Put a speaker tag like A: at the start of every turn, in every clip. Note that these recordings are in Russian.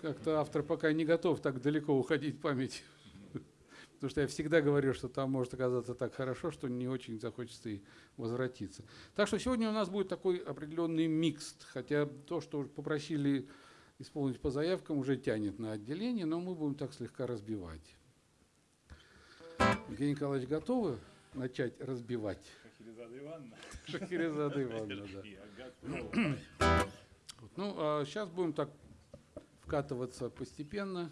A: как-то автор пока не готов так далеко уходить в память. Потому что я всегда говорю, что там может оказаться так хорошо, что не очень захочется и возвратиться. Так что сегодня у нас будет такой определенный микс, хотя то, что попросили исполнить по заявкам, уже тянет на отделение, но мы будем так слегка разбивать. Евгений Николаевич, готовы начать разбивать?
B: Шахерезада Ивановна.
A: Шахерезада Ивановна, да. Ну, а сейчас будем так вкатываться постепенно.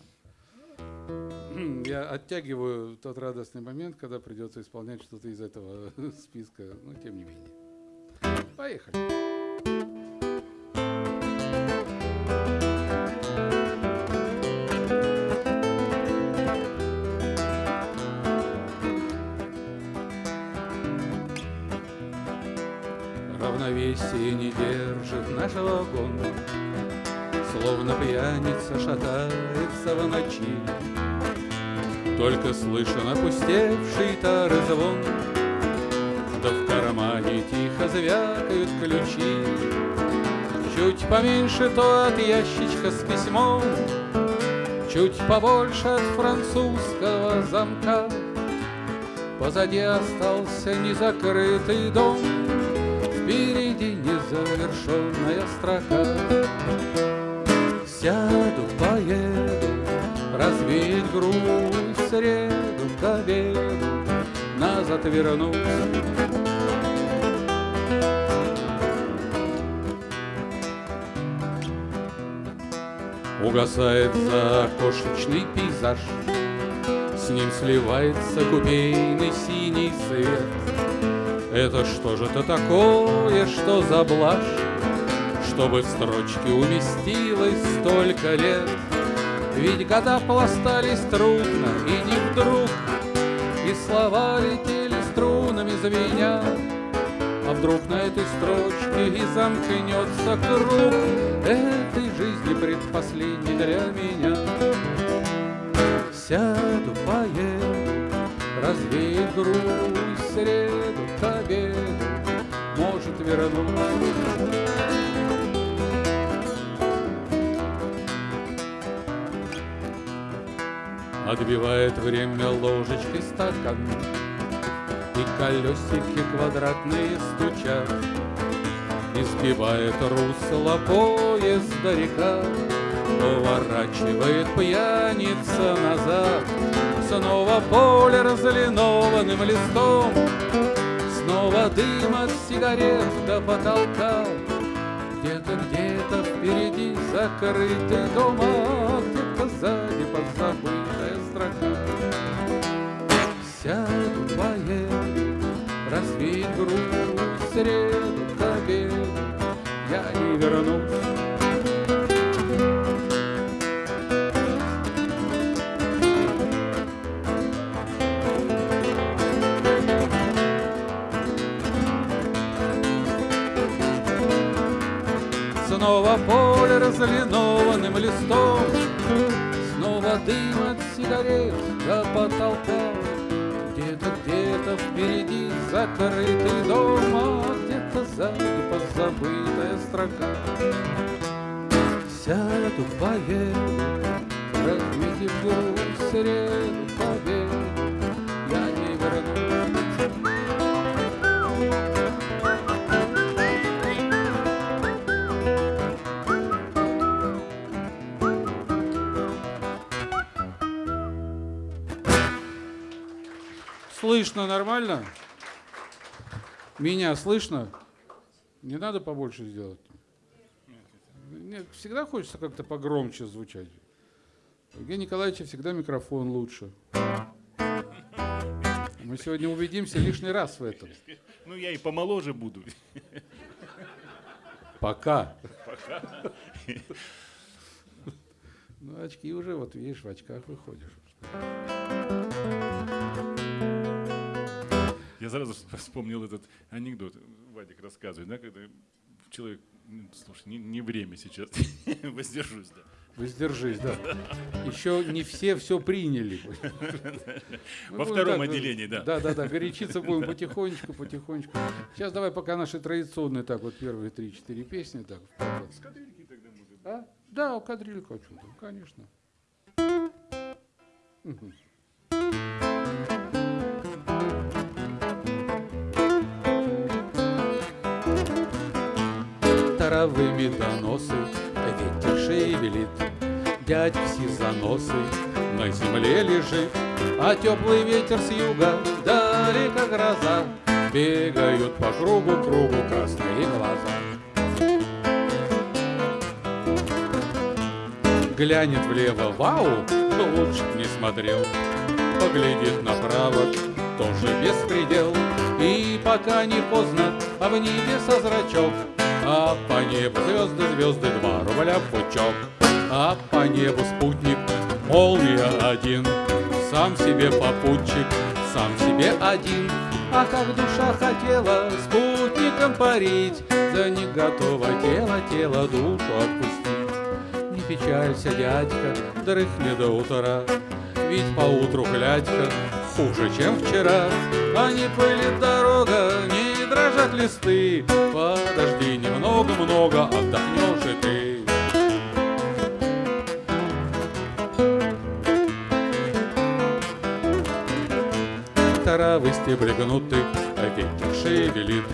A: Я оттягиваю тот радостный момент, когда придется исполнять что-то из этого списка, но тем не менее. Поехали. Равновесие не держит наш вагон, Словно пьяница шатается в ночи. Только слышен опустевший тары звон, Да в кармане тихо звякают ключи. Чуть поменьше то от ящичка с письмом, Чуть побольше от французского замка. Позади остался незакрытый дом, Впереди незавершенная строка. Сяду, поеду, развеять грусть, среду к обеду, назад вернусь. Угасает закошечный пейзаж, С ним сливается купейный синий свет. Это что же это такое, что за блажь? Чтобы в строчке уместилось столько лет. Ведь года пластались трудно, и не вдруг, И слова летели струнами звеня. А вдруг на этой строчке и замкнется круг Этой жизни предпоследней для меня. Сяду, поеду, развеет грусть среду к обеду, Может вернусь. Отбивает время ложечкой стакан И колесики квадратные стучат. Избивает русло поезда река Поворачивает пьяница назад. Снова поле разлинованным листом Снова дым от сигарет до потолка. Где-то, где-то впереди закрытый дом, а где-то сзади подзабытая строка. Сяду, поеду, развеять грусть, среду к обеду, я не вернусь. Снова поле разлинованным листом Снова дым от сигарет до потолка Где-то, где-то впереди закрытый дом А где-то сзади позабытая строка Сяду, поеду, разбитив грудь среду победу Слышно нормально? Меня слышно? Не надо побольше сделать? Нет, всегда хочется как-то погромче звучать. У Евгения Николаевича всегда микрофон лучше. Мы сегодня убедимся лишний раз в этом.
B: Ну, я и помоложе буду.
A: Пока. Ну, очки уже, вот видишь, в очках выходишь.
B: Я сразу вспомнил этот анекдот, Вадик рассказывает, да, когда человек, «Ну, слушай, не, не время сейчас, воздержусь, да.
A: Воздержись, да. Еще не все все приняли.
B: Во втором
A: так,
B: отделении, да.
A: Да, да, да. Горячиться будем потихонечку, потихонечку. Сейчас давай пока наши традиционные, так вот первые три-четыре песни. Так,
B: С кадрильки тогда будет.
A: а? Да, кадрилька о чем-то, конечно. Мгм. Таровыми доносы ветер шевелит, Дядь все заносы на земле лежит, А теплый ветер с юга, далеко гроза, Бегают по кругу, кругу красные глаза. Глянет влево, вау, но лучше не смотрел. Поглядит направо, тоже беспредел. И пока не поздно, а в небе со зрачок, А по небу звезды, звезды, два рубля пучок. А по небу спутник, молния один, Сам себе попутчик, сам себе один. А как душа хотела спутником парить, Да не готово тело, тело душу отпустить. Не печалься, дядька, дрыхни до утра, Ведь поутру глядька хуже, чем вчера. А не пылит дорога, не дрожат листы, Подожди немного-много, отдохнешь и ты. Травы стебли гнуты, а ветер шевелит,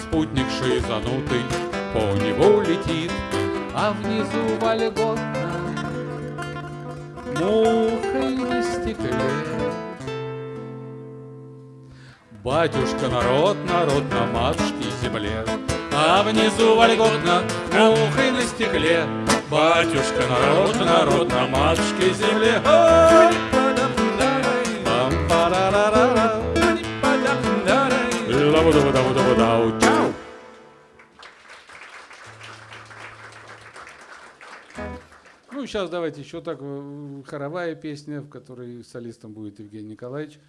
A: Спутник шизанутый по небу летит, А внизу вольготно мухой на стекле. Батюшка народ, народ на матушке земле, А внизу вольготно мухой на стекле. Батюшка народ, народ на матушке земле. Ну, сейчас давайте еще так, э, хоровая песня, в которой солистом будет Евгений Николаевич.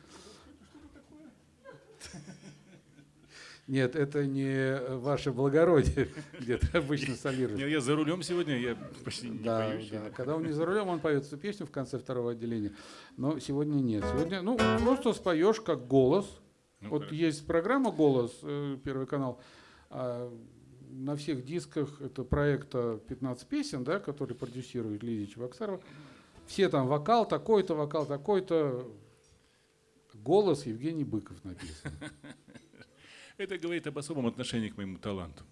A: Нет, это не ваше благородие, где ты обычно
B: Не,
A: солируешь.
B: Я за рулем сегодня, я почти не
A: Да. Когда он не за рулем, он поет эту песню в конце второго отделения. Но сегодня нет. Сегодня, ну, просто споешь как голос.
B: Ну,
A: вот
B: хорошо.
A: есть программа «Голос», э, Первый канал. а на всех дисках это проекта 15 песен, да, который продюсирует Лидия Чебоксарова. Все там вокал такой-то, вокал такой-то. Голос Евгений Быков написан.
B: Это говорит об особом отношении к моему таланту.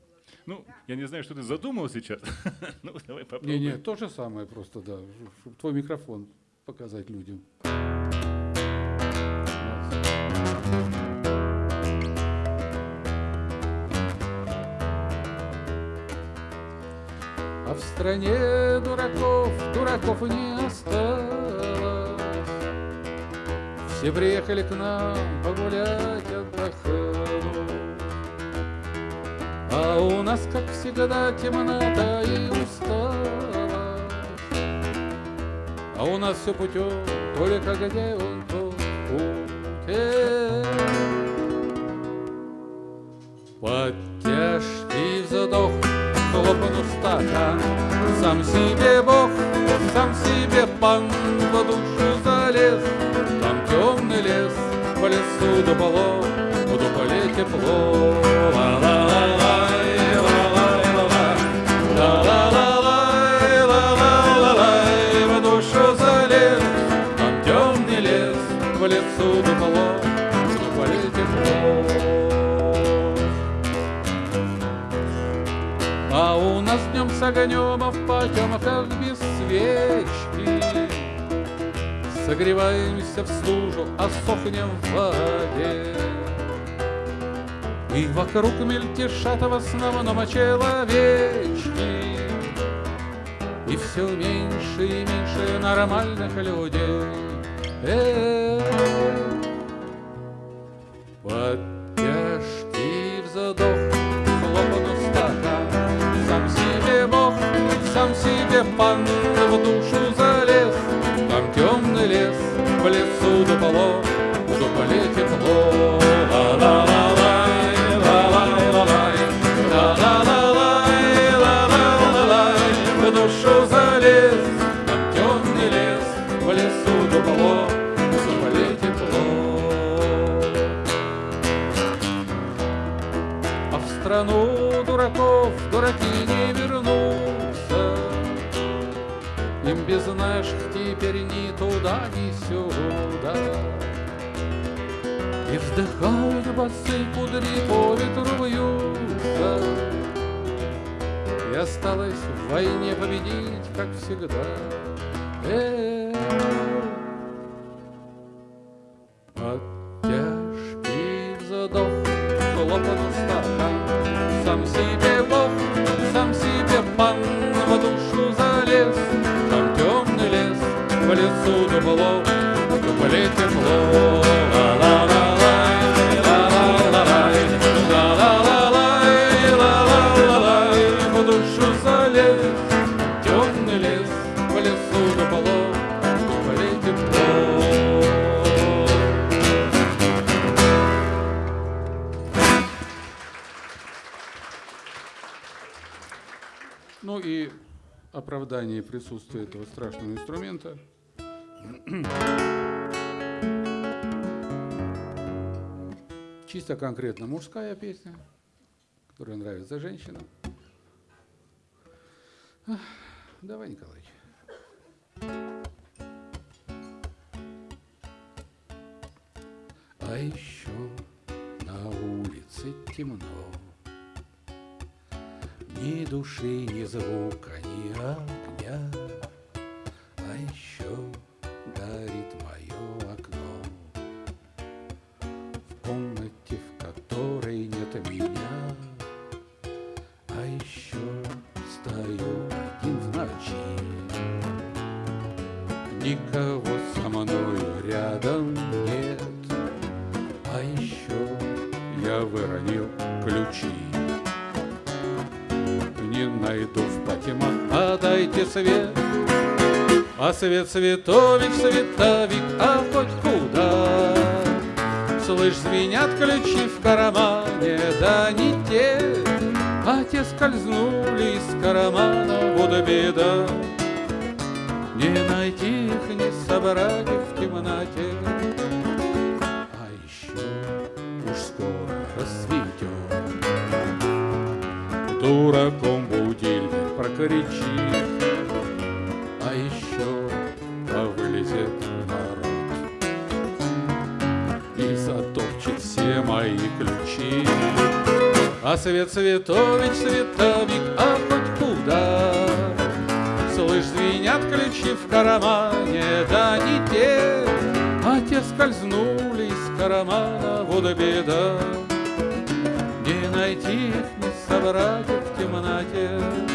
B: Ну, я не знаю, что ты задумал сейчас. Ну, давай попробуем.
A: Не-не, то же самое просто, да. Чтобы твой микрофон показать людям. А в стране дураков, дураков не осталось. Все приехали к нам погулять, отдохнуть. А у нас, как всегда, темнота и усталость. А у нас все путем, только где он тот путь. Согреваемся в стужу, а сохнем в воде. И вокруг мельтешат в основном человечки И все меньше и меньше нормальных людей. Эх, Под В лесу в дуполе тепло А в страну дураков дураки не вернутся, Им без наших теперь ни туда, ни сюда. И вздыхают басы кудри по ветру вьются, И осталось в войне победить, как всегда. Э -э -э. Конкретно мужская песня, которая нравится женщинам. Давай, Николай. А еще на улице темно. Ни души, ни звука, ни огня, А еще горит Никого со мною рядом нет, А еще я выронил ключи не найду в потемах, а дайте свет. А свет световик, световик, а хоть куда. Слышь, звенят ключи в кармане, да не те, А те скользнули из кармана, вот беда. Не найти их, не собрать их в темноте. А еще уж скоро рассветет. Дураком будильник прокричит, А еще повылезет народ И затопчет все мои ключи. А свет светович, световик, а ключи в кармане, да не те А те скользнули из кармана, вот беда не найти их, не собрать в темноте.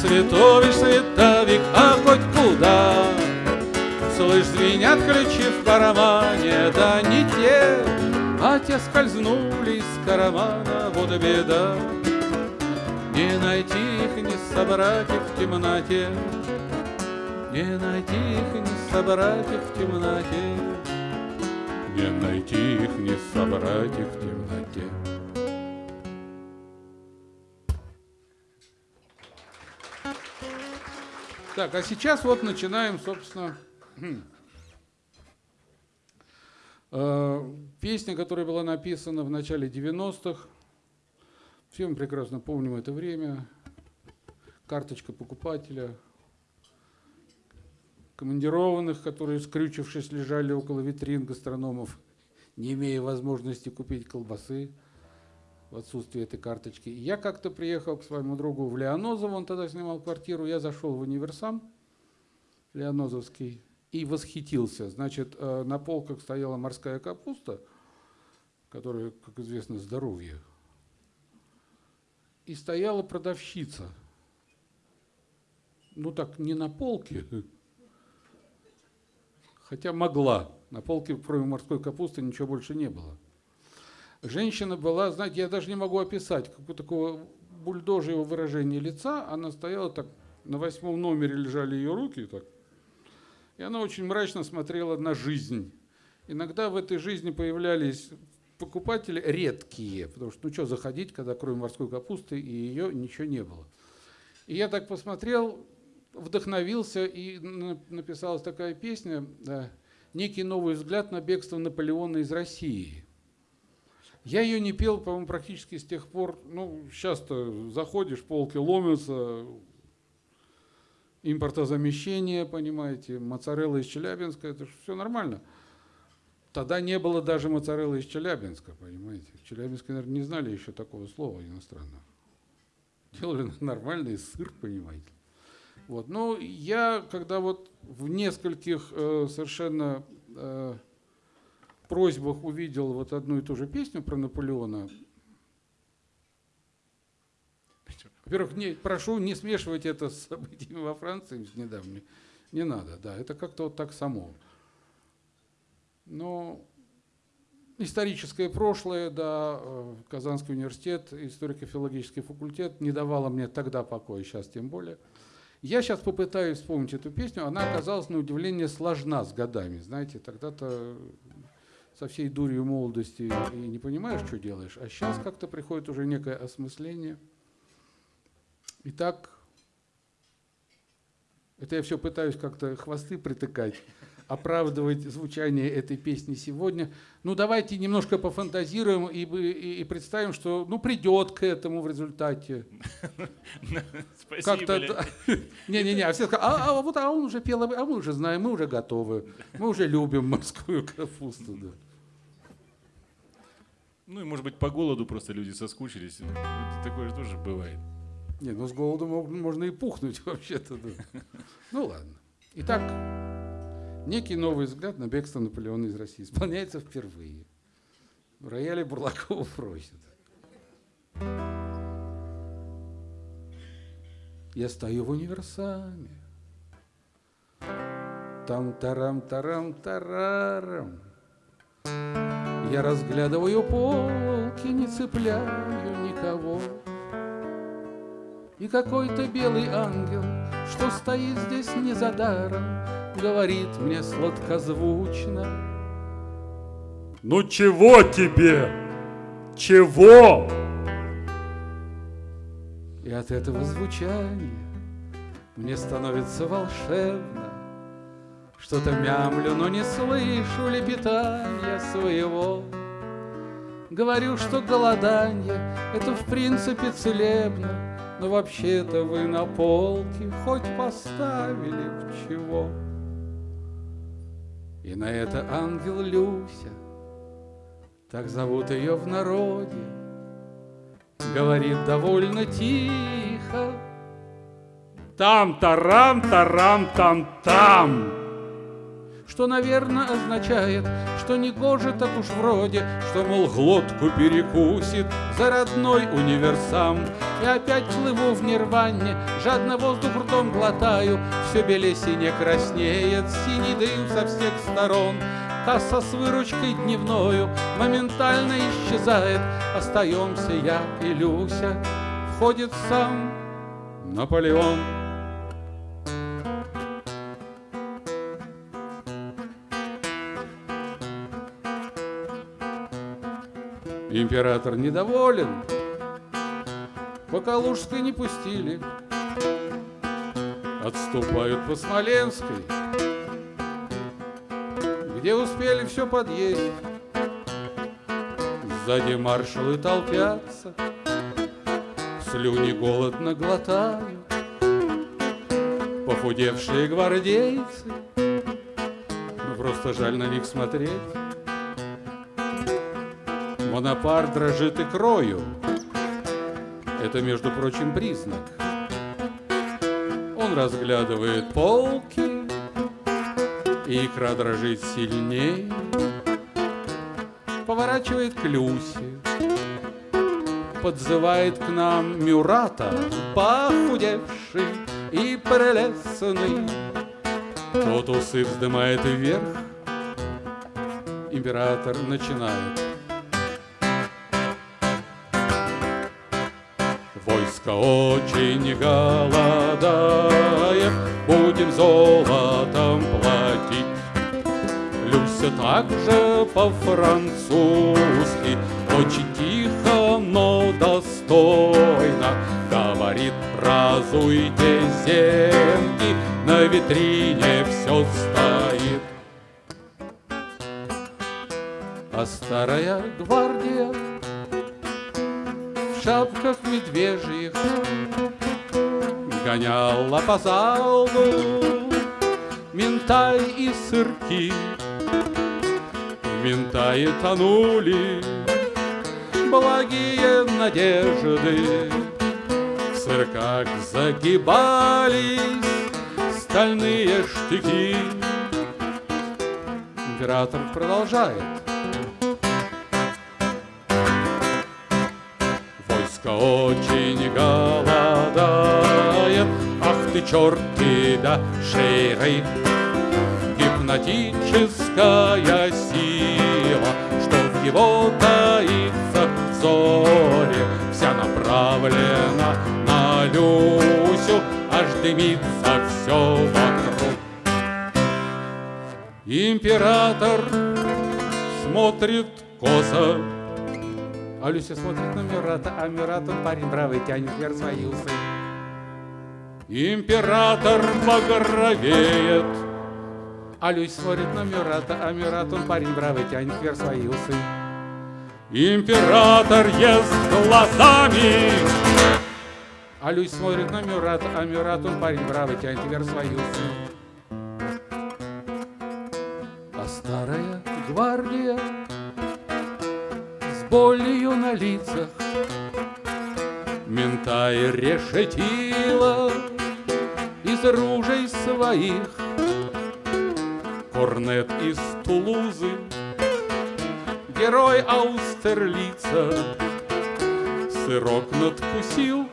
A: Светович, световик, а хоть куда? Слышь, звенят ключи в кармане, да не те А те скользнули из кармана, вот беда. Не найти их, не собрать их в темноте. Не найти их, не собрать их в темноте. Не найти их, не собрать их в темноте Так, а сейчас вот начинаем, собственно, э, песня, которая была написана в начале 90-х. Все мы прекрасно помним это время. Карточка покупателя, командированных, которые, скрючившись, лежали около витрин гастрономов, не имея возможности купить колбасы в отсутствие этой карточки. Я как-то приехал к своему другу в Леонозово, он тогда снимал квартиру, я зашел в универсам, Леонозовский, и восхитился. Значит, э, на полках стояла морская капуста, которая, как известно, здоровье. И стояла продавщица. Ну так, не на полке, хотя могла. На полке, кроме морской капусты, ничего больше не было. Женщина была, знаете, я даже не могу описать, как бы такого бульдожьего выражения лица. Она стояла так, на восьмом номере лежали ее руки так, и она очень мрачно смотрела на жизнь. Иногда в этой жизни появлялись покупатели редкие, потому что ну что заходить, когда кроме морской капусты и ее ничего не было. И я так посмотрел, вдохновился, и написалась такая песня «Некий новый взгляд на бегство Наполеона из России». Я ее не пел, по-моему, практически с тех пор, ну, часто заходишь, полки ломятся, импортозамещение, понимаете, моцарелла из Челябинска, это все нормально. Тогда не было даже моцареллы из Челябинска, понимаете. В Челябинске, наверное, не знали еще такого слова иностранного. Делали нормальный сыр, понимаете. Вот. Но я, когда вот в нескольких э, совершенно э, просьбах увидел вот одну и ту же песню про Наполеона, Во-первых, не, прошу не смешивать это с событиями во Франции с недавними. Не надо, да, это как-то вот так само. Но историческое прошлое, да, э, Казанский университет, историко-филологический факультет не давало мне тогда покоя, сейчас тем более. Я сейчас попытаюсь вспомнить эту песню, она оказалась на удивление сложна с годами, знаете, тогда-то со всей дурью молодости и не понимаешь, что делаешь, а сейчас как-то приходит уже некое осмысление – Итак, это я все пытаюсь как-то хвосты притыкать, оправдывать звучание этой песни сегодня. Ну, давайте немножко пофантазируем и, и, и представим, что ну, придет к этому в результате.
B: Спасибо.
A: Не-не-не, а все скажут, а, а, вот, а он уже пел, а мы уже знаем, мы уже готовы, мы уже любим морскую капусту. Да.
B: Ну и, может быть, по голоду просто люди соскучились. Такое же тоже бывает.
A: Не, ну с голоду можно и пухнуть вообще-то. Да. Ну ладно. Итак, некий новый взгляд на бегство Наполеона из России исполняется впервые. В рояле Бурлакова просит. Я стою в универсаме. Там тарам тарам тарарам. Я разглядываю полки, не цепляю никого. И какой-то белый ангел, что стоит здесь не за даром, Говорит мне сладкозвучно.
C: Ну чего тебе? Чего?
A: И от этого звучания мне становится волшебно. Что-то мямлю, но не слышу лепетания своего. Говорю, что голодание — это в принципе целебно, но вообще-то вы на полке хоть поставили в чего. И на это ангел Люся, так зовут ее в народе, Говорит довольно тихо.
C: Там-тарам-тарам-там-там
A: что, наверное, означает, что не гоже так уж вроде, что, мол, глотку перекусит за родной универсам. И опять плыву в нирване, жадно воздух ртом глотаю, все белее сине краснеет, синий дым со всех сторон. Касса с выручкой дневною моментально исчезает, остаемся я и Люся, входит сам Наполеон. Император недоволен, по Калужской не пустили, Отступают по Смоленской, Где успели все подъесть. Сзади маршалы толпятся, Слюни голодно глотают, Похудевшие гвардейцы, Ну просто жаль на них смотреть. Бонапарт дрожит и крою. Это, между прочим, признак. Он разглядывает полки, и икра дрожит сильнее. Поворачивает к Люсе, подзывает к нам Мюрата, похудевший и прелестный. Тот усы вздымает вверх, император начинает. Войско очень голодает, будем золотом платить. Люся также по-французски, очень тихо, но достойно говорит, разуйте зенки, на витрине все стоит. А старая гвардия Гоняла по залу ментай и сырки. В тонули благие надежды. В сырках загибались стальные штыки. Император продолжает. Войско очень голодает Ах ты черти да шейры. Гипнотическая сила Что в его таится взоре Вся направлена на Люсю Аж дымится все вокруг. Император смотрит косо. А Люся смотрит на Мюрата, а Мюрат, он парень бравый, тянет вверх свои усы. Император багровеет, а Люся смотрит на Мюрата, а Мюрат, он парень бравый, тянет вверх свои усы. Император ест глазами, а Люсь смотрит на Мюрата, а Мюрат, он парень бравый, тянет вверх свои усы. А старая гвардия болью на лицах Мента и решетила из ружей своих. Корнет из Тулузы, герой Аустерлица Сырок надкусил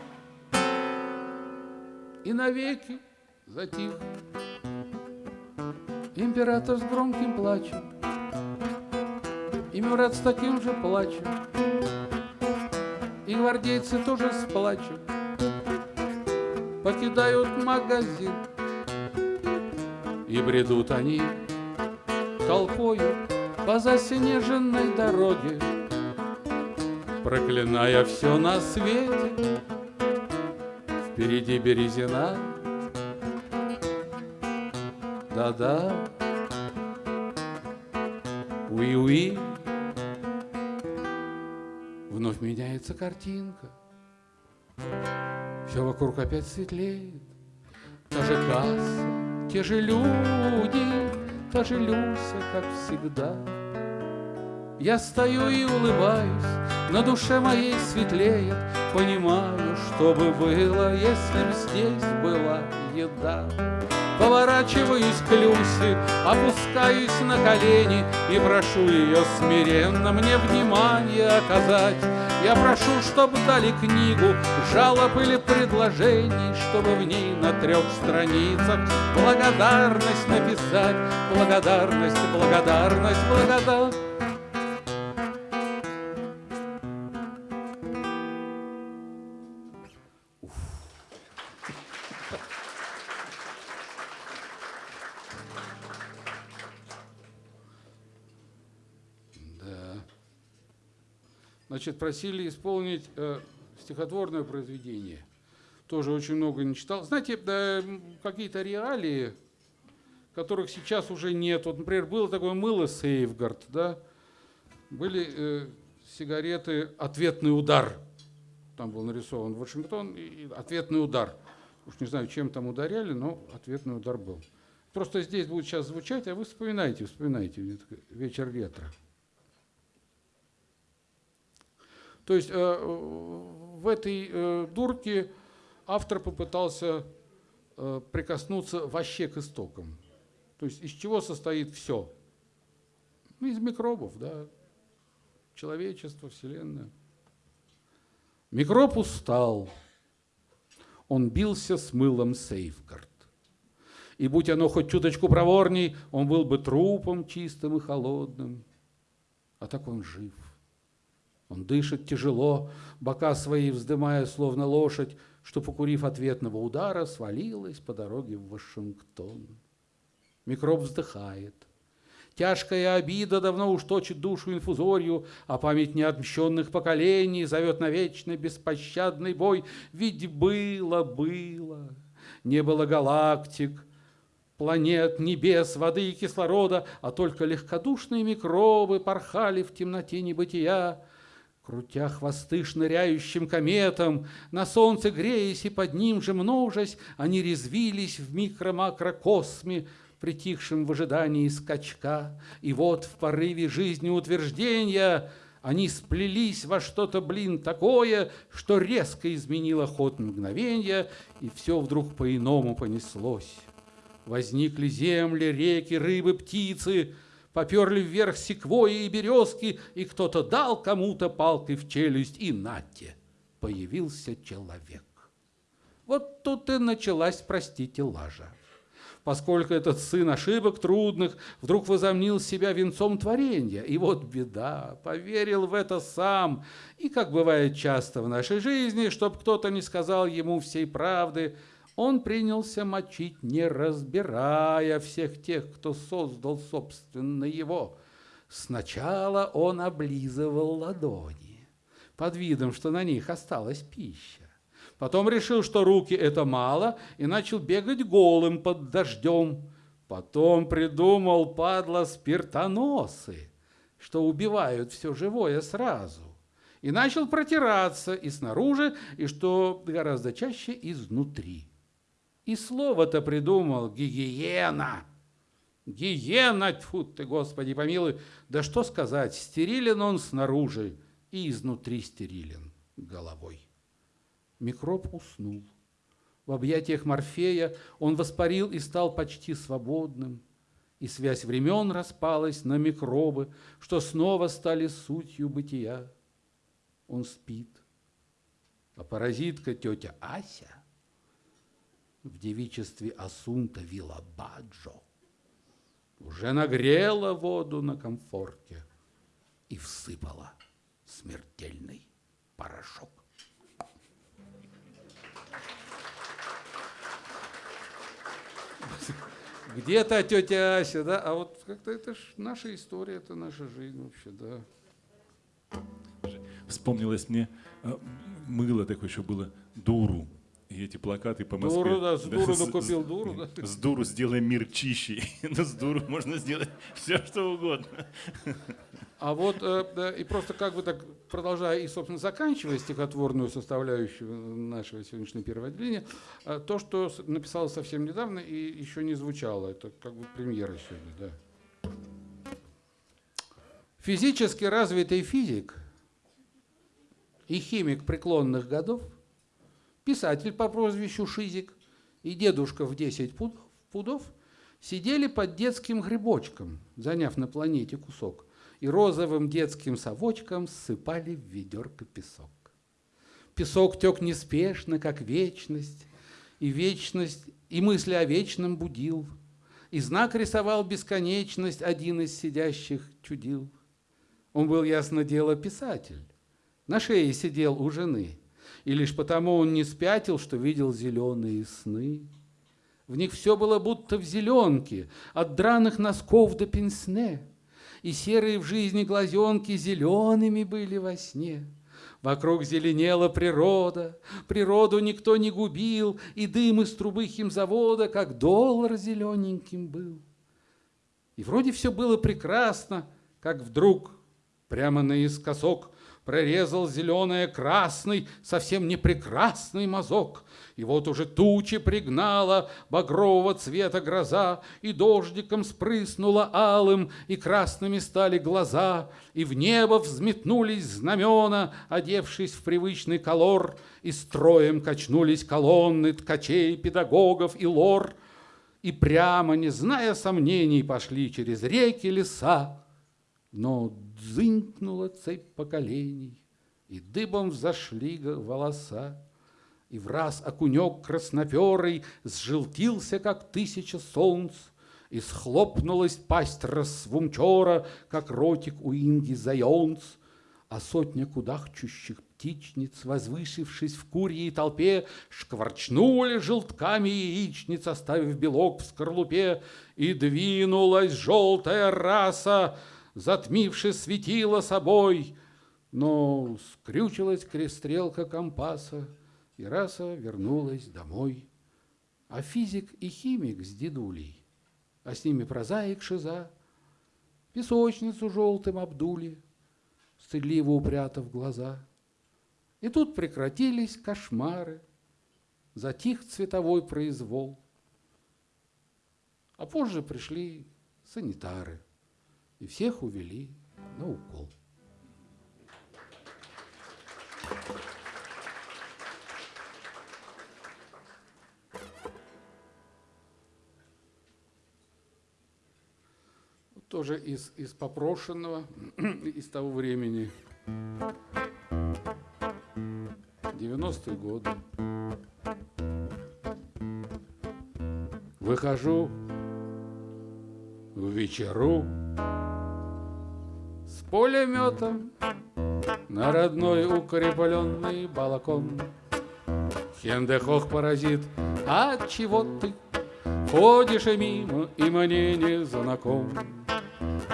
A: и навеки затих. Император с громким плачем и Мюрат с таким же плачем, И гвардейцы тоже с плачем Покидают магазин, И бредут они толпою По заснеженной дороге, Проклиная все на свете. Впереди березина, да-да, уи-уи, Вновь меняется картинка. Все вокруг опять светлеет. Та же касса, те же люди, та же Люся, как всегда. Я стою и улыбаюсь, на душе моей светлеет, Понимаю, что бы было, если б здесь была еда. Поворачиваюсь к Люсе, опускаюсь на колени И прошу ее смиренно мне внимание оказать. Я прошу, чтобы дали книгу жалоб или предложений, Чтобы в ней на трех страницах благодарность написать, Благодарность, благодарность, благодарность. Значит, просили исполнить э, стихотворное произведение. Тоже очень много не читал. Знаете, да, какие-то реалии, которых сейчас уже нет. Вот, например, было такое мыло Сейфгард, да? Были э, сигареты «Ответный удар». Там был нарисован Вашингтон и «Ответный удар». Уж не знаю, чем там ударяли, но ответный удар был. Просто здесь будет сейчас звучать, а вы вспоминайте, вспоминайте. Вечер ветра. То есть э, в этой э, дурке автор попытался э, прикоснуться вообще к истокам. То есть из чего состоит все? Ну, из микробов, да. Человечество, Вселенная. Микроб устал. Он бился с мылом Сейфгард. И будь оно хоть чуточку проворней, он был бы трупом чистым и холодным. А так он жив. Он дышит тяжело, бока свои вздымая, словно лошадь, что, покурив ответного удара, свалилась по дороге в Вашингтон. Микроб вздыхает. Тяжкая обида давно уж точит душу инфузорию, а память неотмщенных поколений зовет на вечный беспощадный бой. Ведь было, было, не было галактик, планет, небес, воды и кислорода, а только легкодушные микробы порхали в темноте небытия, крутя хвосты шныряющим кометом, на солнце греясь и под ним же множась, они резвились в микро-макрокосме, притихшим в ожидании скачка. И вот в порыве жизнеутверждения они сплелись во что-то, блин, такое, что резко изменило ход мгновения, и все вдруг по-иному понеслось. Возникли земли, реки, рыбы, птицы, поперли вверх секвои и березки, и кто-то дал кому-то палкой в челюсть, и нате, появился человек. Вот тут и началась, простите, лажа. Поскольку этот сын ошибок трудных вдруг возомнил себя венцом творения. И вот беда, поверил в это сам. И, как бывает часто в нашей жизни, чтоб кто-то не сказал ему всей правды – он принялся мочить, не разбирая всех тех, кто создал, собственно, его. Сначала он облизывал ладони, под видом, что на них осталась пища. Потом решил, что руки это мало, и начал бегать голым под дождем. Потом придумал, падла, спиртоносы, что убивают все живое сразу. И начал протираться и снаружи, и, что гораздо чаще, изнутри. И слово-то придумал гигиена. Гиена, тьфу ты, Господи, помилуй. Да что сказать, стерилен он снаружи и изнутри стерилен головой. Микроб уснул. В объятиях Морфея он воспарил и стал почти свободным. И связь времен распалась на микробы, что снова стали сутью бытия. Он спит. А паразитка тетя Ася в девичестве Асунта Вилабаджо уже нагрела воду на комфорке и всыпала смертельный порошок. Где-то тетя Ася, да, а вот как-то это ж наша история, это наша жизнь вообще, да.
B: Вспомнилось мне, э, мыло такое еще было, дуру и эти плакаты по Москве.
A: Дуру, да, с дуру да, купил дуру, да.
B: С дуру сделаем мир чище. Но с дуру можно сделать все, что угодно.
A: А вот, э, да, и просто как бы так, продолжая и, собственно, заканчивая стихотворную составляющую нашего сегодняшнего первого отделения, э, то, что написал совсем недавно и еще не звучало, это как бы премьера сегодня, да. Физически развитый физик и химик преклонных годов – писатель по прозвищу Шизик и дедушка в 10 пудов сидели под детским грибочком, заняв на планете кусок, и розовым детским совочком ссыпали в ведерко песок. Песок тек неспешно, как вечность, и вечность, и мысли о вечном будил, и знак рисовал бесконечность один из сидящих чудил. Он был, ясно дело, писатель. На шее сидел у жены – и лишь потому он не спятил, что видел зеленые сны. В них все было будто в зеленке, от драных носков до пенсне, и серые в жизни глазенки зелеными были во сне. Вокруг зеленела природа, природу никто не губил, и дым из трубы химзавода, как доллар зелененьким был. И вроде все было прекрасно, как вдруг прямо наискосок прорезал зеленое красный, совсем не прекрасный мазок. И вот уже тучи пригнала багрового цвета гроза, И дождиком спрыснула алым, и красными стали глаза, И в небо взметнулись знамена, одевшись в привычный колор, И строем качнулись колонны ткачей, педагогов и лор. и прямо, не зная сомнений, пошли через реки, леса. Но дзынькнула цепь поколений, и дыбом взошли волоса. И в раз окунек красноперый сжелтился, как тысяча солнц, И схлопнулась пасть рассвумчора, как ротик у инги заёнц, А сотня кудахчущих птичниц, возвышившись в курьей толпе, Шкварчнули желтками яичниц, оставив белок в скорлупе, И двинулась желтая раса, затмивши светило собой, Но скрючилась крестрелка компаса, и раса вернулась домой. А физик и химик с дедулей, а с ними прозаик Шиза, песочницу желтым обдули, стыдливо упрятав глаза. И тут прекратились кошмары, затих цветовой произвол. А позже пришли санитары и всех увели на укол. тоже из, из попрошенного, из того времени. 90-е годы. Выхожу в вечеру пулеметом на родной укрепленный балкон. Хендехох паразит, а чего ты ходишь мимо и мне не знаком?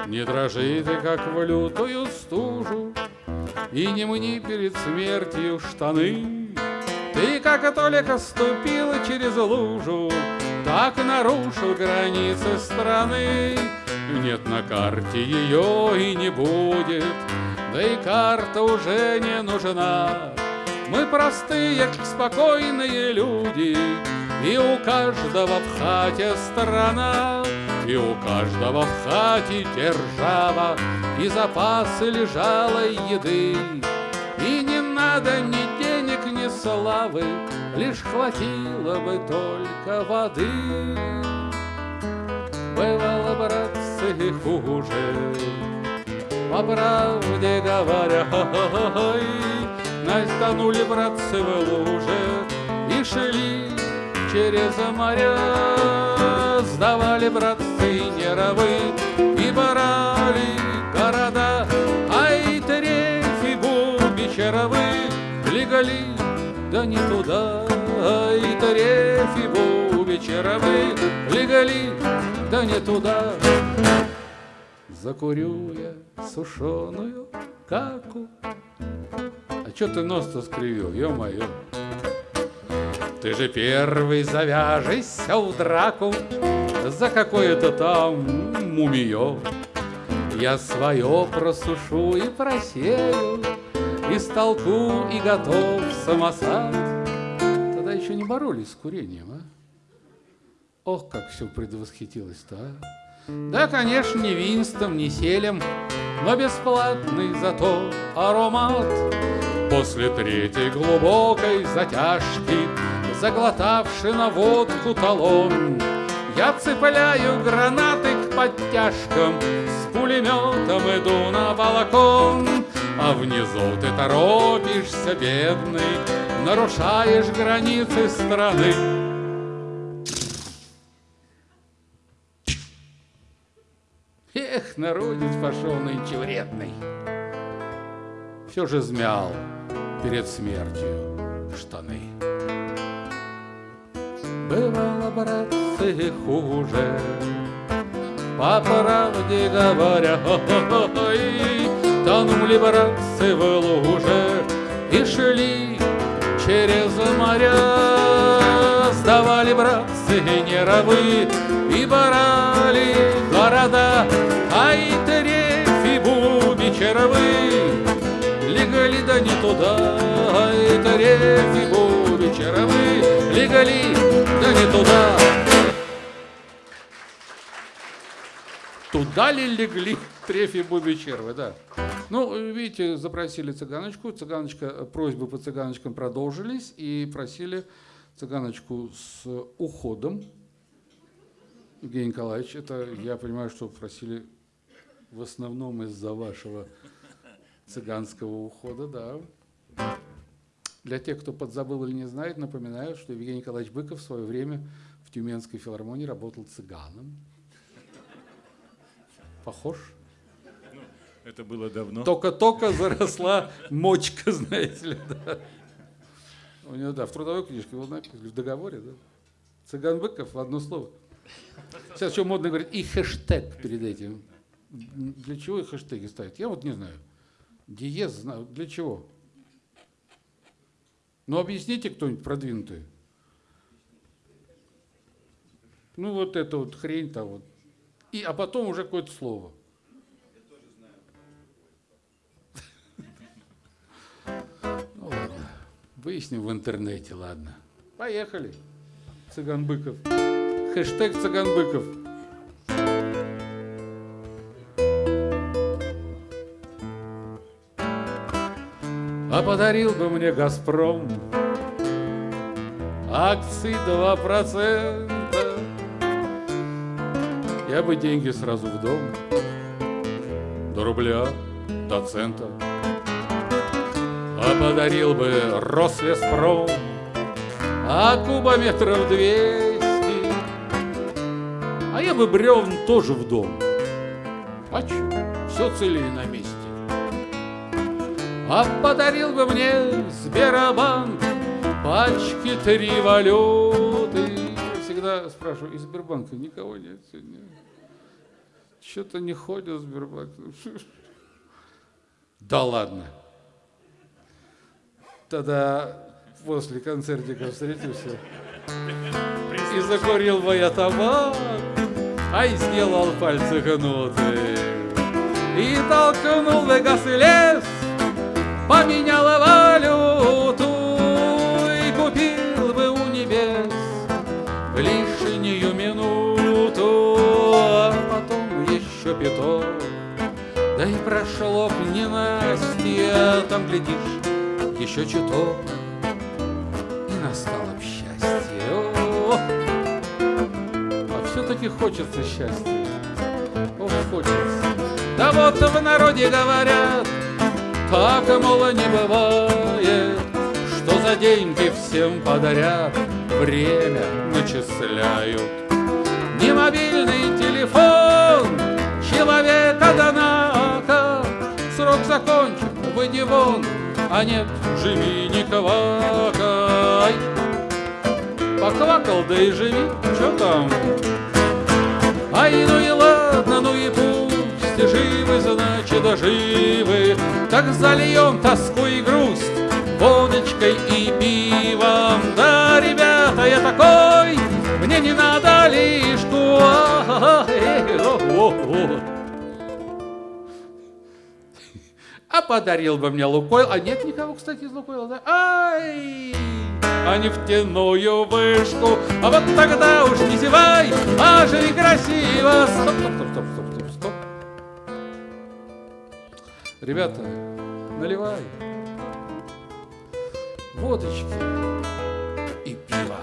A: Не дрожи ты, как в лютую стужу, И не мни перед смертью штаны. Ты, как только ступила через лужу, Так нарушил границы страны. Нет на карте ее и не будет, Да и карта уже не нужна. Мы простые, спокойные люди, И у каждого в хате страна. И у каждого в хате держава И запасы лежалой еды. И не надо ни денег, ни славы, Лишь хватило бы только воды. Бывало, братцы, хуже, По правде говоря, Настанули братцы в луже И шли через моря. Сдавали, братцы, Неровы и барали города, Ай, Терефи, Бубичеровы, Легали, да не туда, Ай, Терефи, Бубичеровы, Легали, да не туда. Закурю я сушеную каку. А чё ты нос-то скривил, ё-моё? Ты же первый завяжешься в драку за какое-то там мумиё. Я свое просушу и просею, и столку, и готов самосад. Тогда еще не боролись с курением, а? Ох, как все предвосхитилось-то, а! Да, конечно, не винстом, не селем, но бесплатный зато аромат. После третьей глубокой затяжки, заглотавший на водку талон, я цепляю гранаты к подтяжкам, С пулеметом иду на балкон, А внизу ты торопишься, бедный, Нарушаешь границы страны. Эх, народец пошел нынче вредный. Все же змял перед смертью штаны. Бывало, братцы, хуже, По правде говоря, Тонули братцы в луже И шли через моря. Сдавали братцы неровы И барали города, Ай, Терефи, Буби, Черовы, Легали да не туда, Ай, Терефи, Буби, Черовы, Легали да не туда. Туда ли легли трефи буби червы, да. Ну, видите, запросили цыганочку, цыганочка, просьбы по цыганочкам продолжились и просили цыганочку с уходом. Евгений Николаевич, это я понимаю, что просили в основном из-за вашего цыганского ухода, да. Для тех, кто подзабыл или не знает, напоминаю, что Евгений Николаевич Быков в свое время в Тюменской филармонии работал цыганом. Похож?
B: Это было давно.
A: Только-только заросла мочка, знаете ли, да. У него, да, в трудовой книжке в договоре, да. Цыган Быков в одно слово. Сейчас что модно говорить, и хэштег перед этим. Для чего и хэштеги ставить? Я вот не знаю. Диез знаю. Для чего? Ну, объясните кто-нибудь продвинутый. Ну, вот это вот хрень-то вот. И, а потом уже какое-то слово. Ну ладно, выясним в интернете, ладно. Поехали. Цыган Быков. Хэштег Цыган Быков. А подарил бы мне Газпром акции 2%. Я бы деньги сразу в дом, до рубля, до цента. А подарил бы Рослеспром, а кубометров двести. Бы бревн тоже в дом. А чё, все целее на месте. А подарил бы мне Сберобанк пачки три валюты. Я всегда спрашиваю, из Сбербанка никого нет сегодня? Что-то не ходят в Сбербанк. Да ладно. Тогда после концертика встретимся. И закурил бы я табак, а и сделал пальцы гнуты. И толкнул газ и лес, поменяла валюту и купил бы у небес лишнюю минуту, а потом еще пяток. Да и прошло б ненастье, там, глядишь, еще чуток, хочется счастья. Ох, хочется. Да вот в народе говорят, так, мол, не бывает, что за деньги всем подарят, время начисляют. Не мобильный телефон человека донака, срок закончен, выйди вон, а нет, живи не квакай. Поквакал, да и живи, что там? Ай, ну и ладно, ну и пусть, живы, значит, живы, Так зальем тоску и грусть водочкой и пивом. Да, ребята, я такой, мне не надо лишку. А подарил бы мне Лукойл, а нет никого, кстати, из Лукойла, да? Ай! А нефтяную вышку. А вот тогда уж не зевай, а живи красиво. Стоп, стоп, стоп, стоп, стоп, стоп, стоп. Ребята, наливай водочки и пиво.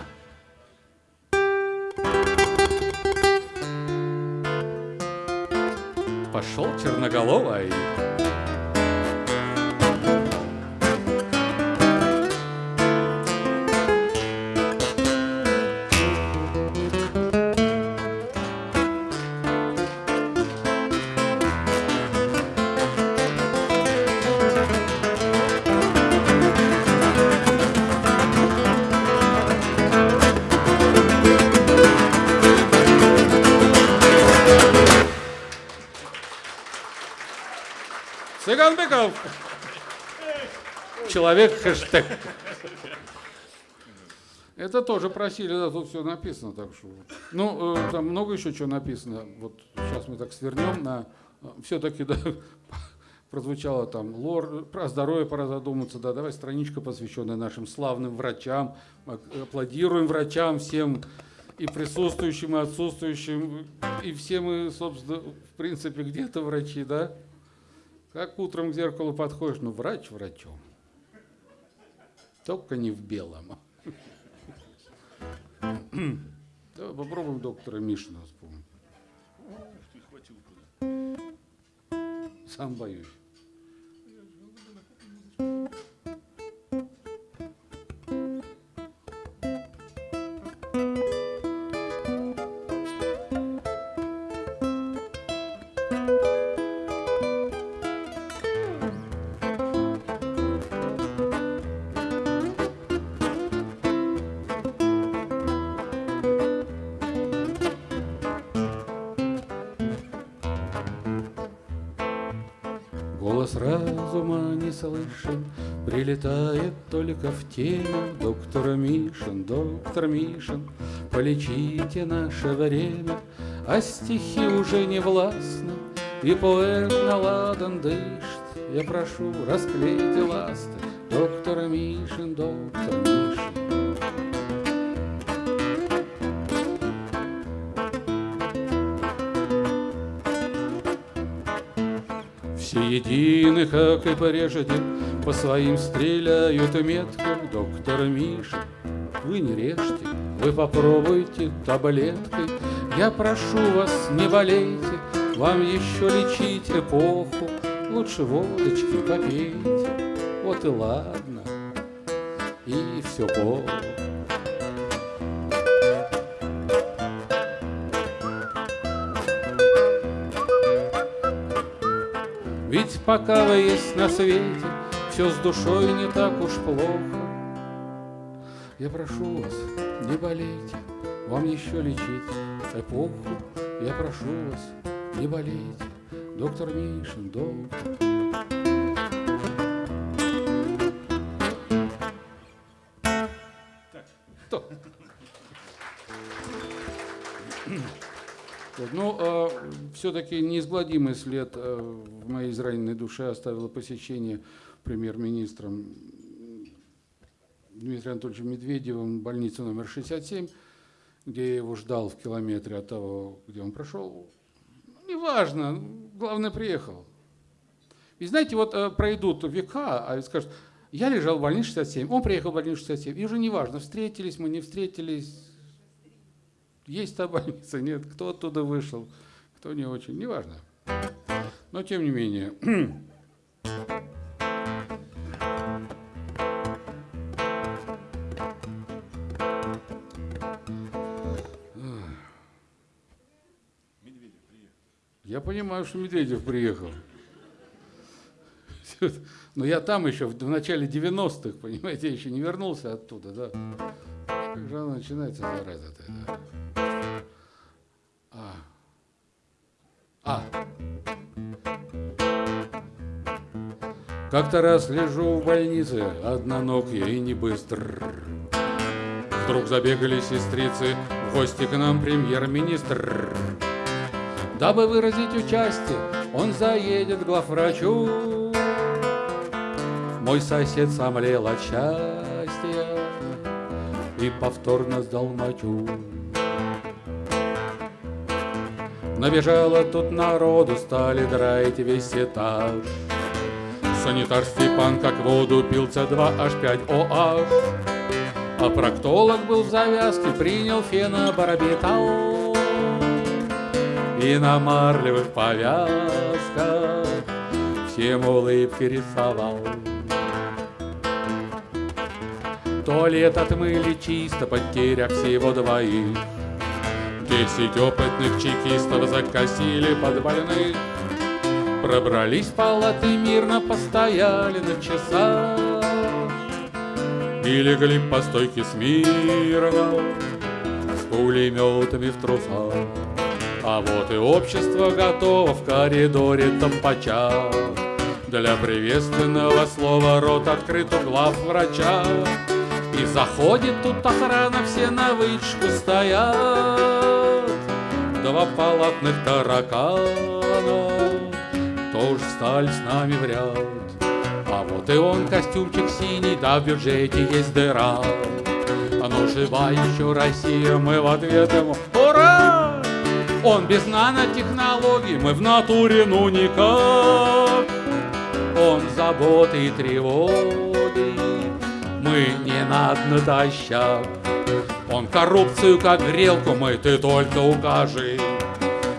A: Пошел черноголовый. Быков. Человек хэштег. Это тоже просили, да, тут все написано, так что. Ну, э, там много еще чего написано. Вот сейчас мы так свернем на. Все-таки, да, прозвучало там лор, про здоровье пора задуматься, да, давай страничка, посвященная нашим славным врачам. Аплодируем врачам всем и присутствующим, и отсутствующим, и все мы, собственно, в принципе, где-то врачи, да? Как утром к зеркалу подходишь, ну врач врачом. Только не в белом. Давай попробуем доктора Мишина вспомнить. Сам боюсь. Прилетает только в теме Доктор Мишин, доктор Мишин, Полечите наше время, А стихи уже не властны, И поэт наладан дышит. Я прошу, расклейте ласты, Доктор Мишин, доктор Мишин. Все едины, как и прежде, По своим стреляют меткам доктор Миша. Вы не режьте, вы попробуйте таблеткой. Я прошу вас, не болейте, Вам еще лечить эпоху. Лучше водочки попейте, вот и ладно, и все Бог. Пока вы есть на свете, все с душой не так уж плохо. Я прошу вас, не болейте, вам еще лечить эпоху. Я прошу вас, не болейте, доктор Мишин, доктор. Все-таки неизгладимый след э, в моей израненной душе оставило посещение премьер-министром Дмитрием Анатольевичем Медведевым больницы номер 67, где я его ждал в километре от того, где он прошел. Неважно, главное, приехал. И знаете, вот э, пройдут века, а скажут, я лежал в больнице 67, он приехал в больницу 67, и уже неважно, встретились мы, не встретились, есть та больница, нет, кто оттуда вышел, кто не очень, неважно. Но тем не менее.
B: Медведев приехал.
A: Я понимаю, что Медведев приехал. Но я там еще в, в начале 90-х, понимаете, я еще не вернулся оттуда, да. Как же она начинается, зараза-то, да. А. А. Как-то раз лежу в больнице, одноногий и не быстр. Вдруг забегали сестрицы, в гости к нам премьер-министр. Дабы выразить участие, он заедет к главврачу. Мой сосед сомлел от счастья и повторно сдал мочу. Набежало тут народу, стали драить весь этаж. Санитар Степан как воду пил С2H5OH. А проктолог был в завязке, принял фенобарбитал. И на марлевых повязках всем улыбки рисовал. Туалет отмыли чисто, потерях всего двоих. Десять опытных чекистов закосили под больных. Пробрались в палаты мирно, постояли на часах И легли по стойке смирно С пулеметами в трусах. А вот и общество готово в коридоре топача. Для приветственного слова рот открыт у глав врача. И заходит тут охрана, все на вышку стоят Два палатных таракана тоже стали с нами в ряд. А вот и он, костюмчик синий, да в бюджете есть дыра. А ну жива еще Россия, мы в ответ ему ура! Он без нанотехнологий, мы в натуре ну никак. Он заботы и тревоги, мы не над натощак. Он коррупцию как грелку мы, ты только укажи.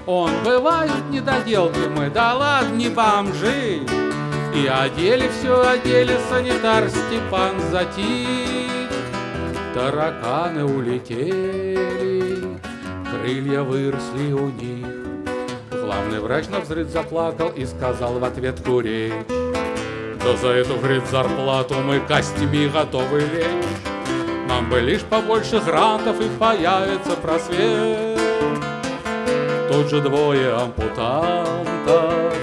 A: Он бывают недоделки мы, да ладно, не бомжи. И одели все, одели санитар Степан Затик. Тараканы улетели, крылья выросли у них. Главный врач на взрыв заплакал и сказал в ответ курить. Да за эту, говорит, зарплату мы костями готовы лечь. Нам бы лишь побольше грантов и появится просвет. Тут же двое ампутантов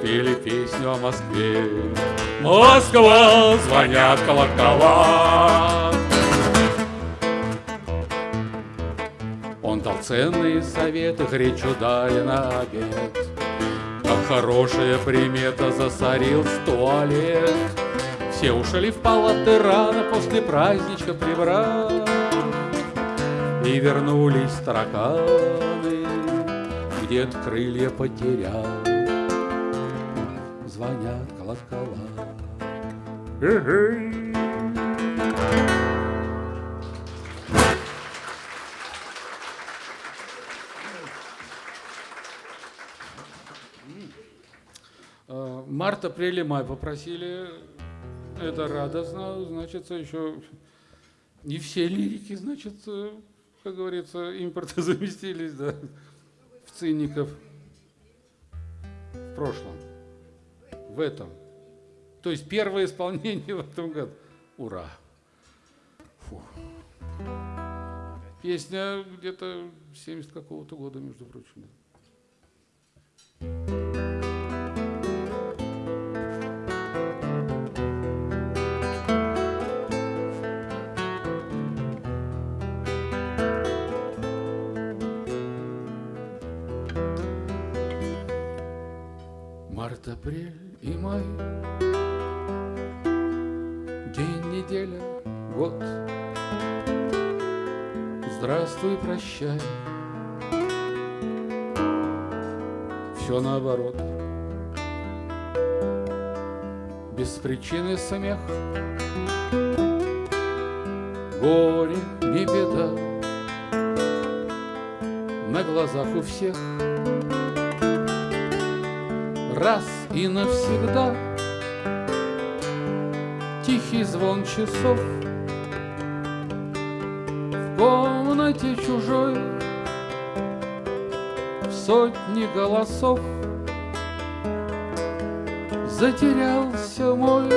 A: спели песню о Москве. Москва, звонят колокола. Он дал ценные советы, гречу дали на обед. Как хорошая примета засорил туалет. Все ушли в палаты рано после праздничка прибрать. И вернулись тараканы, где-то крылья потерял. Звонят колокола. А, Март, апрель и май попросили. Это радостно, значит, еще не все лирики, значит, э, как говорится, импорта заместились, да, в циников в прошлом, в этом. То есть первое исполнение в этом году. Ура! Фу. Песня где-то 70 какого-то года, между прочим. да. Март, апрель и май. День, неделя, год. Здравствуй, прощай. Все наоборот. Без причины смех. Горе, не беда. На глазах у всех. Раз и навсегда. Тихий звон часов В комнате чужой В сотни голосов Затерялся мой.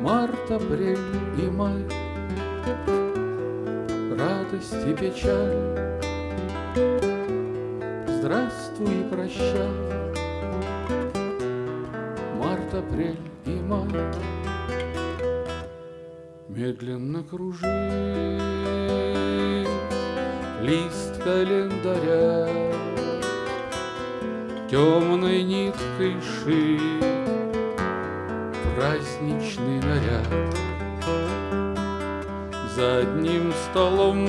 A: Март, апрель и май Радость и печаль. Здравствуй и прощай, Март, апрель и май. Медленно кружит лист календаря, Темной ниткой шит праздничный наряд. За одним столом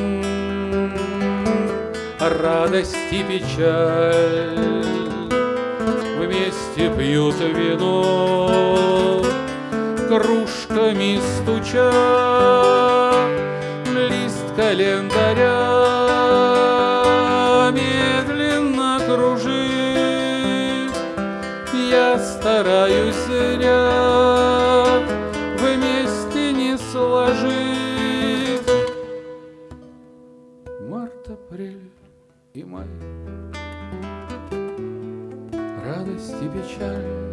A: радость и печаль. Вместе пьют вино, кружками стуча. Лист календаря медленно кружит. Я стараюсь и май Радость и печаль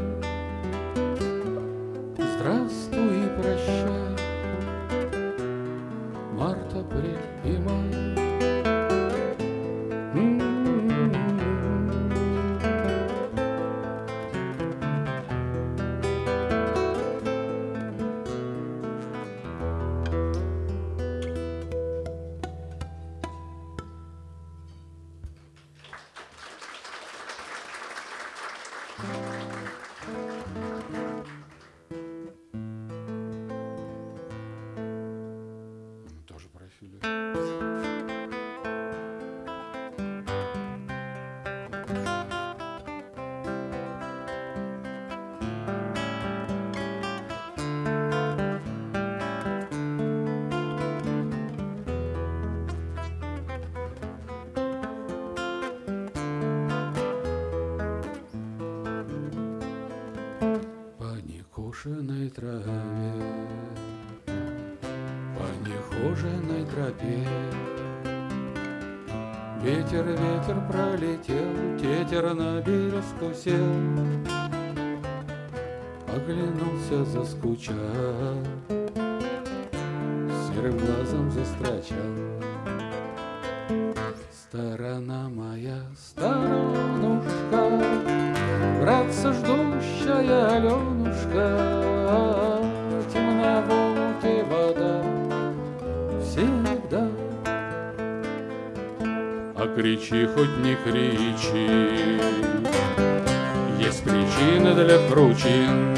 A: кручин.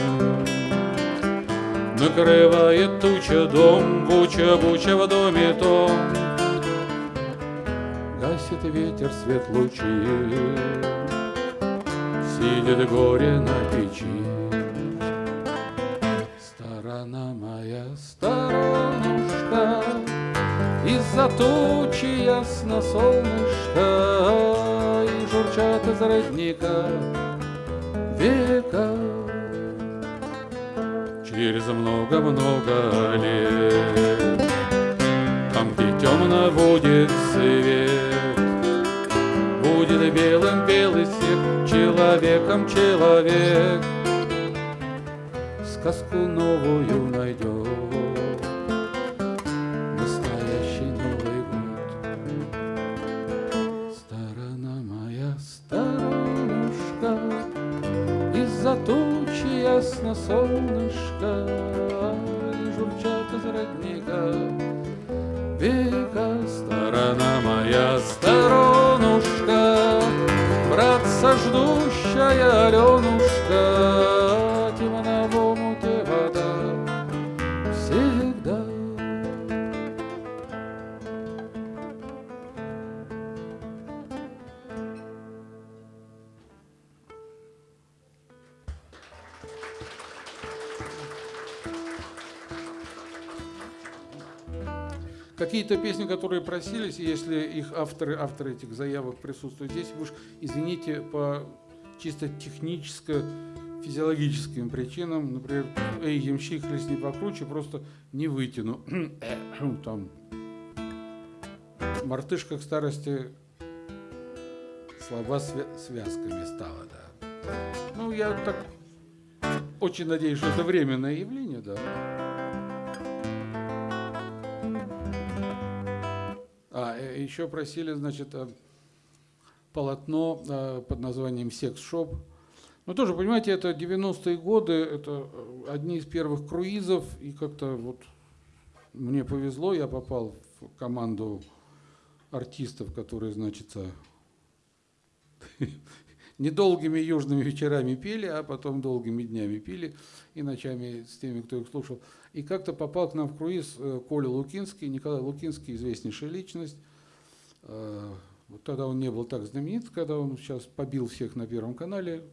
A: Накрывает туча дом, буча-буча в доме том. Гасит ветер свет лучи, Сидит горе на печи. Сторона моя, сторонушка, Из-за тучи ясно солнышко, И журчат из родника века. Через много-много лет, Там, где темно будет свет, Будет белым белый свет, Человеком человек. Сказку новую найдет ясно солнышко И журчат из родника. Века Сторона моя, сторонушка Братца ждущая Аленушка Какие-то песни, которые просились, если их авторы, авторы этих заявок присутствуют здесь, вы уж извините по чисто техническо-физиологическим причинам, например, «Эй, ямщик, хлестни покруче», просто не вытяну. Там мартышка к старости слова свя- связками стала, да. Ну, я так очень надеюсь, что это временное явление, да. Еще просили, значит, э, полотно э, под названием «Секс-шоп». Ну, тоже, понимаете, это 90-е годы, это э, одни из первых круизов, и как-то вот мне повезло, я попал в команду артистов, которые, значит, недолгими южными вечерами пели, а потом долгими днями пили и ночами с теми, кто их слушал. И как-то попал к нам в круиз Коля Лукинский, Николай Лукинский, известнейшая личность. Э, Вот тогда он не был так знаменит, когда он сейчас побил всех на Первом канале.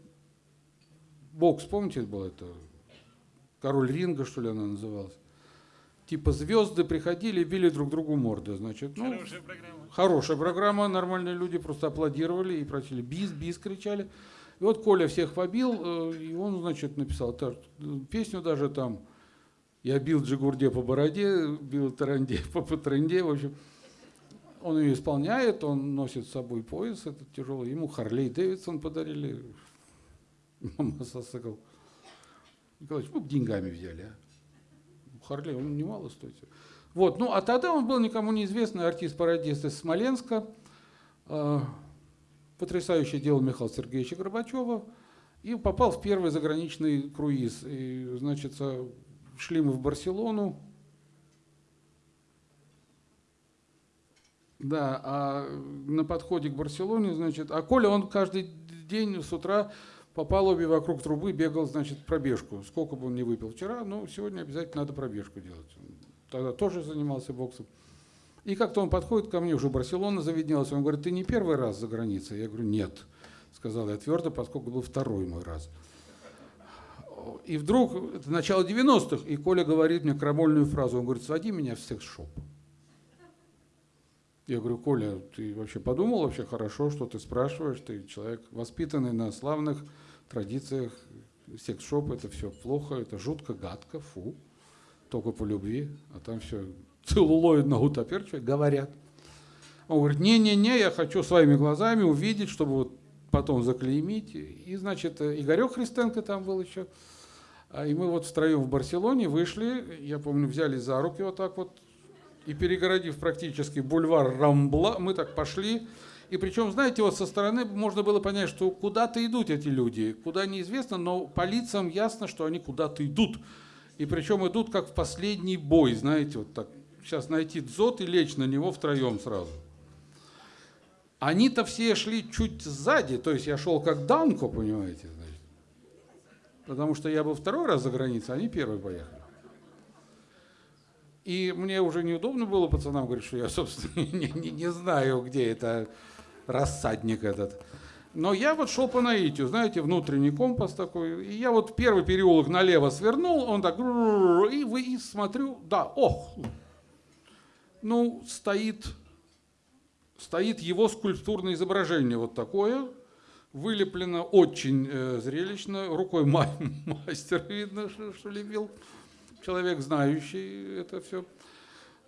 A: Бокс, помните, был это? Король ринга, что ли, она называлась. Типа звезды приходили и били друг другу морды, значит. Ну,
B: Хорошая программа.
A: Хорошая программа, нормальные люди просто аплодировали и просили бис, бис кричали. И вот Коля всех побил, э, и он, значит, написал песню даже там «Я бил Джигурде по бороде, бил Таранде по патренде», в общем. Он ее исполняет, он носит с собой пояс этот тяжелый, ему Харлей Дэвидсон подарили, мотоцикл. Николаевич, мы бы деньгами взяли, а? Харлей, он немало стоит. Вот, ну а тогда он был никому неизвестный артист-пародист из Смоленска. Э, Потрясающее дело Михаила Сергеевича Горбачева. И попал в первый заграничный круиз. И, значит, э, шли мы в Барселону. Да, а на подходе к Барселоне, значит, а Коля, он каждый день с утра по палубе вокруг трубы бегал, значит, пробежку. Сколько бы он не выпил вчера, но сегодня обязательно надо пробежку делать. Тогда тоже занимался боксом. И как-то он подходит ко мне, уже Барселона заведнялась, он говорит, ты не первый раз за границей? Я говорю, нет, сказал я твердо, поскольку был второй мой раз. И вдруг, это начало 90-х, и Коля говорит мне крамольную фразу, он говорит, своди меня в секс-шоп. Я говорю, Коля, ты вообще подумал вообще хорошо, что ты спрашиваешь, ты человек воспитанный на славных традициях секс-шоп это все плохо, это жутко, гадко, фу, только по любви, а там все целлулоидно гутаперчивает, говорят. Он говорит, не-не-не, я хочу своими глазами увидеть, чтобы вот потом заклеймить. И, значит, Игорек Христенко там был еще. А, и мы вот втроем в Барселоне вышли, я помню, взяли за руки вот так вот, и перегородив практически бульвар Рамбла, мы так пошли. И причем, знаете, вот со стороны можно было понять, что куда-то идут эти люди, куда неизвестно, но по лицам ясно, что они куда-то идут. И причем идут как в последний бой, знаете, вот так. Сейчас найти дзот и лечь на него втроем сразу. Они-то все шли чуть сзади, то есть я шел как Данко, понимаете, значит. Потому что я был второй раз за границей, они первые поехали. И мне уже неудобно было пацанам говорить, что я, собственно, не, не, не знаю, где это рассадник этот. Но я вот шел по наитию, знаете, внутренний компас такой. И я вот первый переулок налево свернул, он так, и, вы, и смотрю, да, ох, ну, стоит стоит его скульптурное изображение вот такое, вылеплено очень э, зрелищно, рукой ма мастер видно, что, что лепил, человек знающий это все.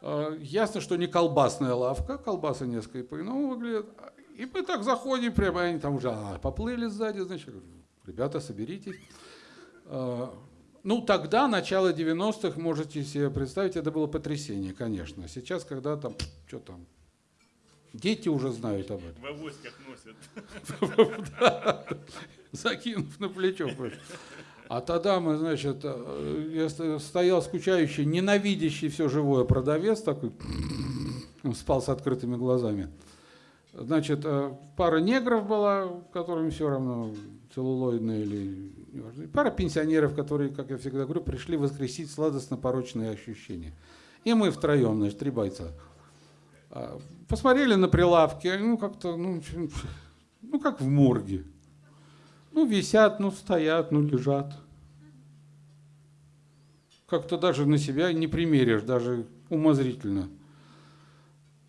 A: Э, ясно, что не колбасная лавка, колбасы несколько по-иному выглядят. И мы так заходим, прямо они там уже а, поплыли сзади, значит, ребята, соберитесь. Э, ну, тогда, начало 90-х, можете себе представить, это было потрясение, конечно. Сейчас, когда там, что там, Дети уже знают об этом.
B: В авоськах носят.
A: Закинув на плечо. А тогда мы, значит, э, стоял скучающий, ненавидящий все живое продавец такой, спал с открытыми глазами. Значит, э, пара негров была, которым все равно целлулоидные или пара пенсионеров, которые, как я всегда говорю, пришли воскресить сладостно-порочные ощущения. И мы втроем, значит, три бойца. А, посмотрели на прилавки, ну как-то, ну, ну как в морге. Ну висят, ну стоят, ну лежат. Как-то даже на себя не примеришь, даже умозрительно.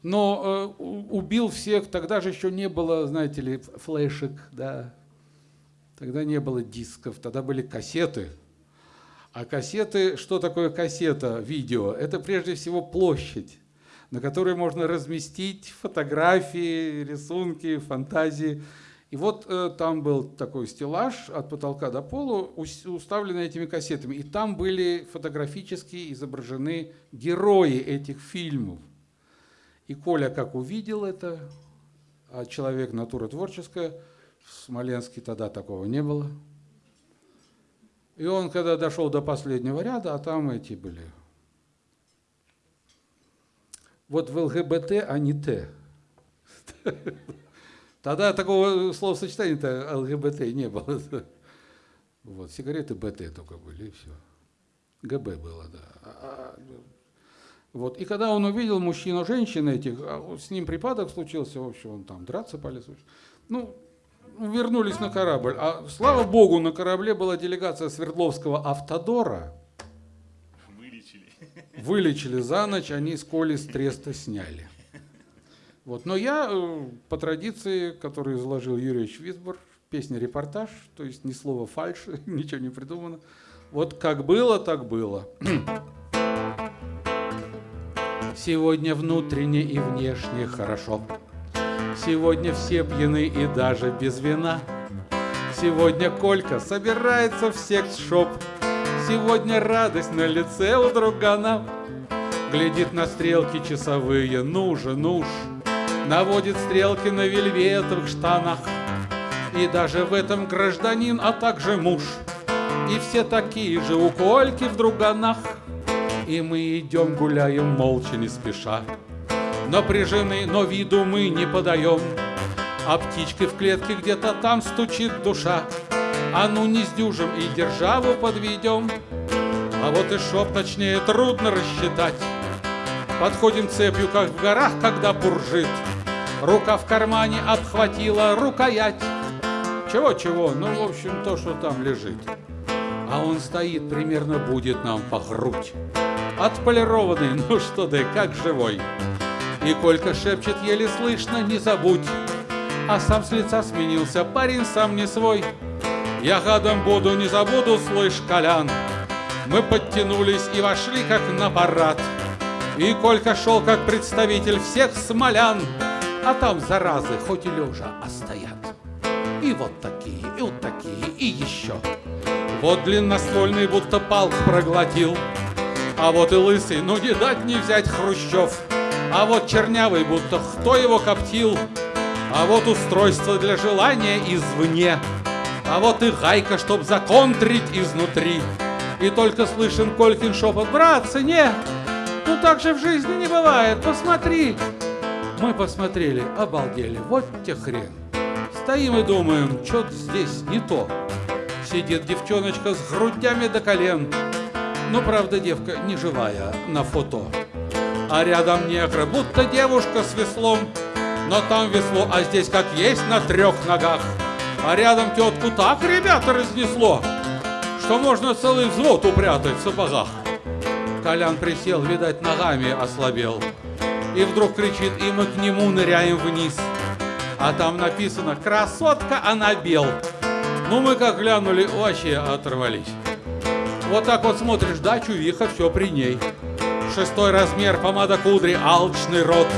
A: Но э, убил всех, тогда же еще не было, знаете ли, флешек, да. Тогда не было дисков, тогда были кассеты. А кассеты, что такое кассета, видео? Это прежде всего площадь на которой можно разместить фотографии, рисунки, фантазии. И вот э, там был такой стеллаж от потолка до пола, уставленный этими кассетами. И там были фотографически изображены герои этих фильмов. И Коля как увидел это, а человек натура творческая, в Смоленске тогда такого не было. И он, когда дошел до последнего ряда, а там эти были вот в ЛГБТ, а не Т. Тогда такого словосочетания-то ЛГБТ не было. Вот, сигареты БТ только были, и все. ГБ было, да. А, а, вот. И когда он увидел мужчину, женщины этих, а с ним припадок случился, в общем, он там драться полез. Ну, вернулись на корабль. А слава богу, на корабле была делегация Свердловского автодора, вылечили за ночь, они с Коли с треста сняли. Вот. Но я э, по традиции, которую изложил Юрий Висбор, песня-репортаж, то есть ни слова фальш, ничего не придумано. Вот как было, так было. Сегодня внутренне и внешне хорошо. Сегодня все пьяны и даже без вина. Сегодня Колька собирается в секс-шоп Сегодня радость на лице у другана Глядит на стрелки часовые, ну же, ну ж Наводит стрелки на вельветовых штанах И даже в этом гражданин, а также муж И все такие же у Кольки в друганах И мы идем, гуляем молча, не спеша Напряжены, но виду мы не подаем А птичкой в клетке где-то там стучит душа а ну не сдюжим и державу подведем. А вот и шоп точнее трудно рассчитать. Подходим цепью, как в горах, когда буржит. Рука в кармане обхватила рукоять. Чего-чего, ну, в общем, то, что там лежит. А он стоит, примерно будет нам по грудь. Отполированный, ну что ты, как живой. И Колька шепчет еле слышно, не забудь. А сам с лица сменился, парень сам не свой. Я гадом буду, не забуду, слышь, Колян. Мы подтянулись и вошли, как на парад. И Колька шел, как представитель всех смолян, А там заразы, хоть и лежа, а стоят. И вот такие, и вот такие, и еще. Вот длинноствольный будто палк проглотил, А вот и лысый, ну не дать не взять Хрущев, А вот чернявый, будто кто его коптил, А вот устройство для желания извне, А вот и гайка, чтоб законтрить изнутри. И только слышен Колькин шепот, братцы, не, ну так же в жизни не бывает, посмотри. Мы посмотрели, обалдели, вот те хрен. Стоим и думаем, что-то здесь не то. Сидит девчоночка с грудями до колен. Но, правда, девка не живая на фото. А рядом негры, будто девушка с веслом. Но там весло, а здесь как есть на трех ногах. А рядом тетку так, ребята, разнесло, что можно целый взвод упрятать в сапогах. Колян присел, видать, ногами ослабел. И вдруг кричит, и мы к нему ныряем вниз. А там написано «Красотка, она бел». Ну, мы как глянули, вообще оторвались. Вот так вот смотришь, да, чувиха, все при ней. Шестой размер, помада кудри, алчный рот.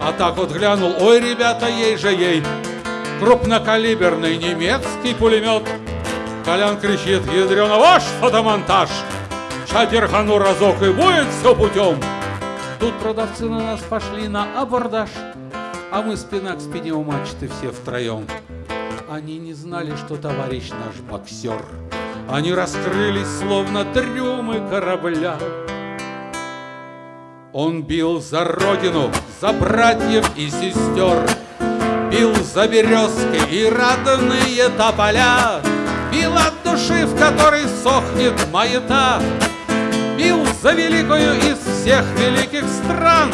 A: А так вот глянул, ой, ребята, ей же ей. Крупнокалиберный немецкий пулемет. Колян кричит, ядрена, ваш фотомонтаж. Шатерхану разок и будет все путем. Тут продавцы на нас пошли на абордаж, а мы спина к спине у все втроем. Они не знали, что товарищ наш боксер. Они раскрылись, словно трюмы корабля. Он бил за родину, за братьев и сестер, Бил за березки и радостные тополя, Бил от души, в которой сохнет маята, Бил за великую из всех великих стран.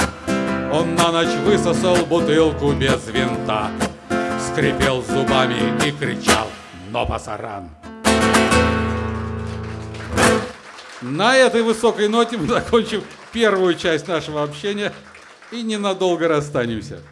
A: Он на ночь высосал бутылку без винта, Скрипел зубами и кричал «Но пасаран!» На этой высокой ноте мы закончим первую часть нашего общения и ненадолго расстанемся.